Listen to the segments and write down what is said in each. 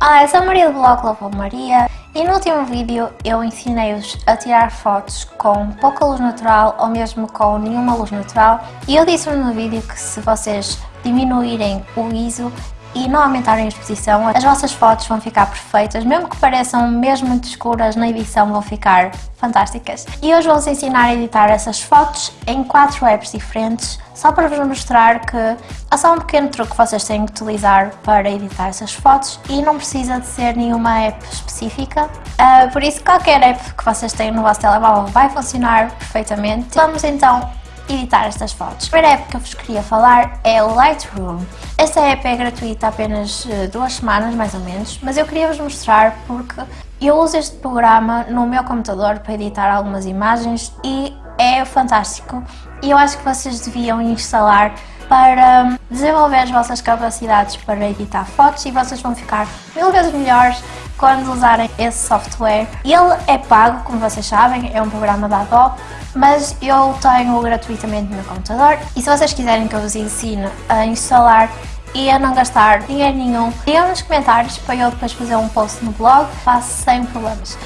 Olá, eu sou a Maria do blog Love Maria e no último vídeo eu ensinei-vos a tirar fotos com pouca luz natural ou mesmo com nenhuma luz natural e eu disse no vídeo que se vocês diminuírem o ISO e não aumentarem a exposição, as vossas fotos vão ficar perfeitas, mesmo que pareçam mesmo muito escuras, na edição vão ficar fantásticas. E hoje vou-vos ensinar a editar essas fotos em quatro apps diferentes, só para vos mostrar que há só um pequeno truque que vocês têm que utilizar para editar essas fotos e não precisa de ser nenhuma app específica, uh, por isso qualquer app que vocês tenham no vosso telemóvel vai funcionar perfeitamente. Vamos então editar estas fotos. A primeira app que eu vos queria falar é o Lightroom. Esta app é gratuita há apenas eh, duas semanas, mais ou menos, mas eu queria vos mostrar porque eu uso este programa no meu computador para editar algumas imagens e é fantástico e eu acho que vocês deviam instalar para desenvolver as vossas capacidades para editar fotos e vocês vão ficar mil vezes melhores quando usarem esse software. Ele é pago, como vocês sabem, é um programa da Adobe, mas eu tenho gratuitamente no meu computador e se vocês quiserem que eu vos ensine a instalar e a não gastar dinheiro nenhum, digam nos comentários para eu depois fazer um post no blog, faço sem problemas.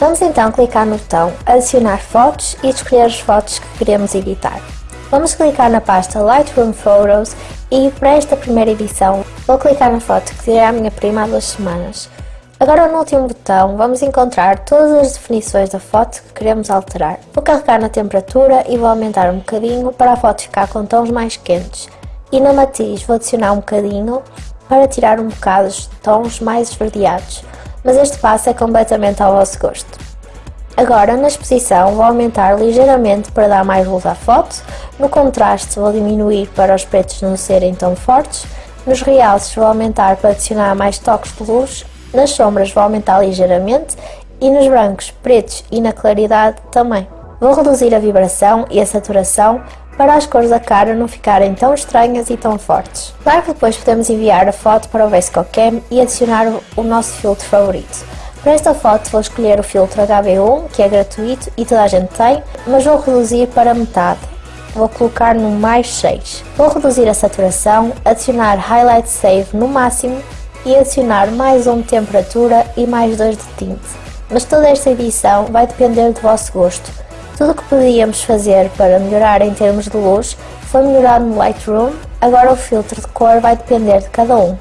Vamos então clicar no botão adicionar fotos e escolher as fotos que queremos editar. Vamos clicar na pasta Lightroom Photos e para esta primeira edição vou clicar na foto que tirei à minha prima há duas semanas. Agora no último botão vamos encontrar todas as definições da foto que queremos alterar. Vou carregar na temperatura e vou aumentar um bocadinho para a foto ficar com tons mais quentes. E na matiz vou adicionar um bocadinho para tirar um bocado os tons mais esverdeados, mas este passo é completamente ao vosso gosto. Agora na exposição vou aumentar ligeiramente para dar mais luz à foto, no contraste vou diminuir para os pretos não serem tão fortes, nos realces vou aumentar para adicionar mais toques de luz nas sombras vou aumentar ligeiramente e nos brancos, pretos e na claridade também. Vou reduzir a vibração e a saturação para as cores da cara não ficarem tão estranhas e tão fortes. Claro que depois podemos enviar a foto para o VSCOCAM e adicionar o nosso filtro favorito. Para esta foto vou escolher o filtro HB1, que é gratuito e toda a gente tem, mas vou reduzir para metade. Vou colocar no mais 6. Vou reduzir a saturação, adicionar Highlight Save no máximo e adicionar mais um de temperatura e mais dois de tinte. Mas toda esta edição vai depender do vosso gosto. Tudo o que podíamos fazer para melhorar em termos de luz foi melhorado no Lightroom, agora o filtro de cor vai depender de cada um.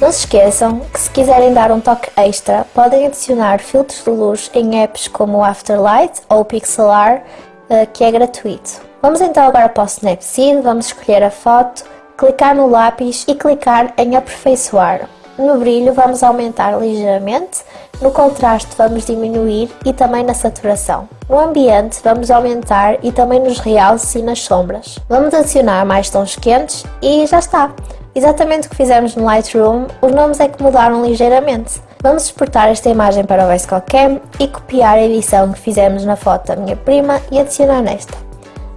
Não se esqueçam que se quiserem dar um toque extra, podem adicionar filtros de luz em apps como o Afterlight ou o Pixelar, eh, que é gratuito. Vamos então agora para o Snapseed, vamos escolher a foto, clicar no lápis e clicar em aperfeiçoar. No brilho vamos aumentar ligeiramente, no contraste vamos diminuir e também na saturação. No ambiente vamos aumentar e também nos realces e nas sombras. Vamos adicionar mais tons quentes e já está! Exatamente o que fizemos no Lightroom, os nomes é que mudaram ligeiramente. Vamos exportar esta imagem para o VSCO Cam e copiar a edição que fizemos na foto da minha prima e adicionar nesta.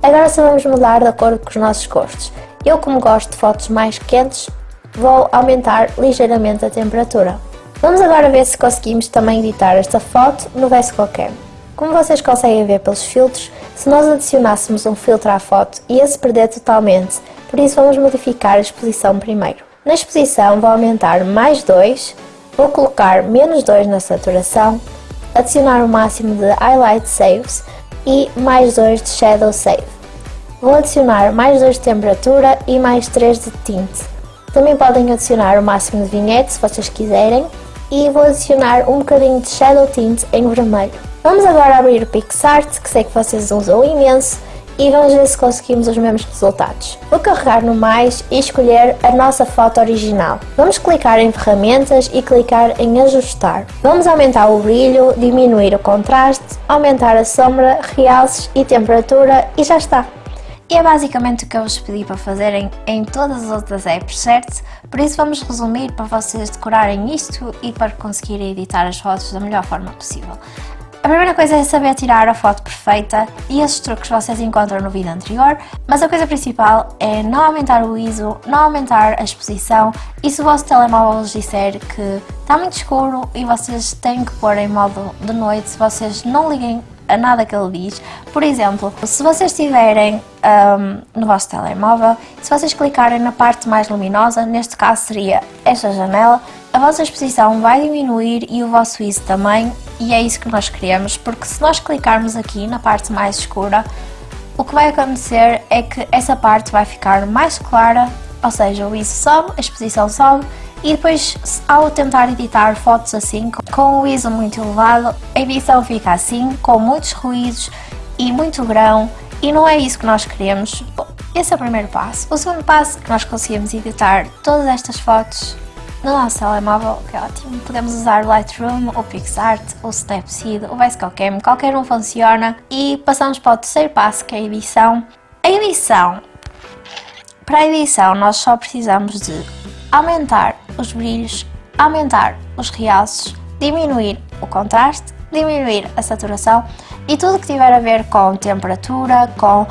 Agora só vamos mudar de acordo com os nossos gostos. Eu como gosto de fotos mais quentes, vou aumentar ligeiramente a temperatura. Vamos agora ver se conseguimos também editar esta foto no VSCO Cam. Como vocês conseguem ver pelos filtros, se nós adicionássemos um filtro à foto ia se perder totalmente, por isso vamos modificar a exposição primeiro. Na exposição vou aumentar mais 2, vou colocar menos 2 na saturação, adicionar o máximo de Highlight Saves e mais 2 de Shadow Save. Vou adicionar mais 2 de temperatura e mais 3 de tinte. Também podem adicionar o máximo de vinhete se vocês quiserem e vou adicionar um bocadinho de Shadow Tint em vermelho. Vamos agora abrir o PixArt, que sei que vocês usam imenso, e vamos ver se conseguimos os mesmos resultados. Vou carregar no mais e escolher a nossa foto original. Vamos clicar em ferramentas e clicar em ajustar. Vamos aumentar o brilho, diminuir o contraste, aumentar a sombra, realces e temperatura e já está. E é basicamente o que eu vos pedi para fazerem em todas as outras apps, certo? Por isso vamos resumir para vocês decorarem isto e para conseguirem editar as fotos da melhor forma possível. A primeira coisa é saber tirar a foto perfeita e esses truques vocês encontram no vídeo anterior, mas a coisa principal é não aumentar o ISO, não aumentar a exposição e se o vosso telemóvel vos disser que está muito escuro e vocês têm que pôr em modo de noite, se vocês não liguem a nada que ele diz. Por exemplo, se vocês estiverem um, no vosso telemóvel, se vocês clicarem na parte mais luminosa, neste caso seria esta janela, a vossa exposição vai diminuir e o vosso ISO também, e é isso que nós queremos, porque se nós clicarmos aqui na parte mais escura, o que vai acontecer é que essa parte vai ficar mais clara, ou seja, o ISO sobe, a exposição sobe, e depois ao tentar editar fotos assim, com o ISO muito elevado, a edição fica assim, com muitos ruídos e muito grão, e não é isso que nós queremos. Bom, esse é o primeiro passo. O segundo passo é que nós conseguimos editar todas estas fotos no nosso telemóvel, que é ótimo. Podemos usar o Lightroom, o PixArt, o Snapseed, o Basecamp, qualquer um funciona. E passamos para o terceiro passo, que é a edição. A edição. Para a edição nós só precisamos de aumentar os brilhos, aumentar os realces, diminuir o contraste, diminuir a saturação e tudo que tiver a ver com temperatura, com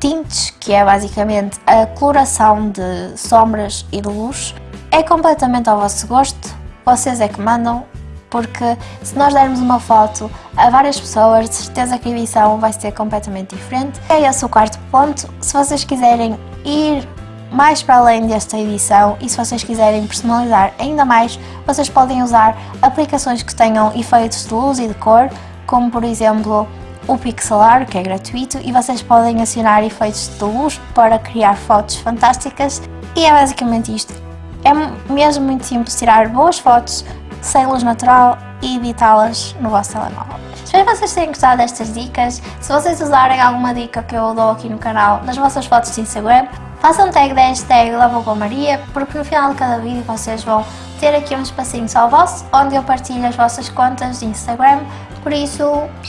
tintes, que é basicamente a coloração de sombras e de luz, é completamente ao vosso gosto, vocês é que mandam, porque se nós dermos uma foto a várias pessoas, de certeza que a edição vai ser completamente diferente. É esse o quarto ponto. Se vocês quiserem ir mais para além desta edição e se vocês quiserem personalizar ainda mais, vocês podem usar aplicações que tenham efeitos de luz e de cor, como por exemplo o Pixelar, que é gratuito, e vocês podem acionar efeitos de luz para criar fotos fantásticas e é basicamente isto. É mesmo muito simples tirar boas fotos sem luz natural e editá-las no vosso telemóvel. Espero que vocês tenham gostado destas dicas. Se vocês usarem alguma dica que eu dou aqui no canal nas vossas fotos de Instagram, façam tag da hashtag Maria, porque no final de cada vídeo vocês vão ter aqui um espacinho só vosso, onde eu partilho as vossas contas de Instagram, por isso,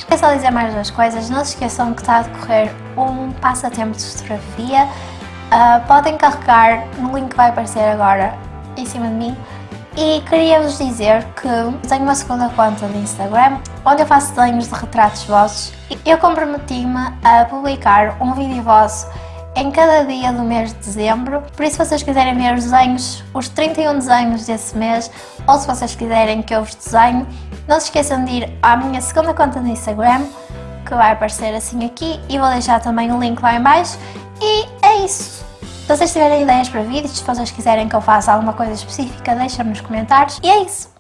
é só dizer mais duas coisas, não se esqueçam que está a decorrer um passatempo de fotografia, uh, podem carregar no link que vai aparecer agora em cima de mim. E queria-vos dizer que tenho uma segunda conta no Instagram, onde eu faço desenhos de retratos vossos. Eu comprometi-me a publicar um vídeo vosso em cada dia do mês de dezembro, por isso se vocês quiserem ver os desenhos, os 31 desenhos desse mês, ou se vocês quiserem que eu vos desenhe, não se esqueçam de ir à minha segunda conta no Instagram, que vai aparecer assim aqui, e vou deixar também o link lá em baixo, e é isso! Se vocês tiverem ideias para vídeos, se vocês quiserem que eu faça alguma coisa específica, deixem nos comentários. E é isso!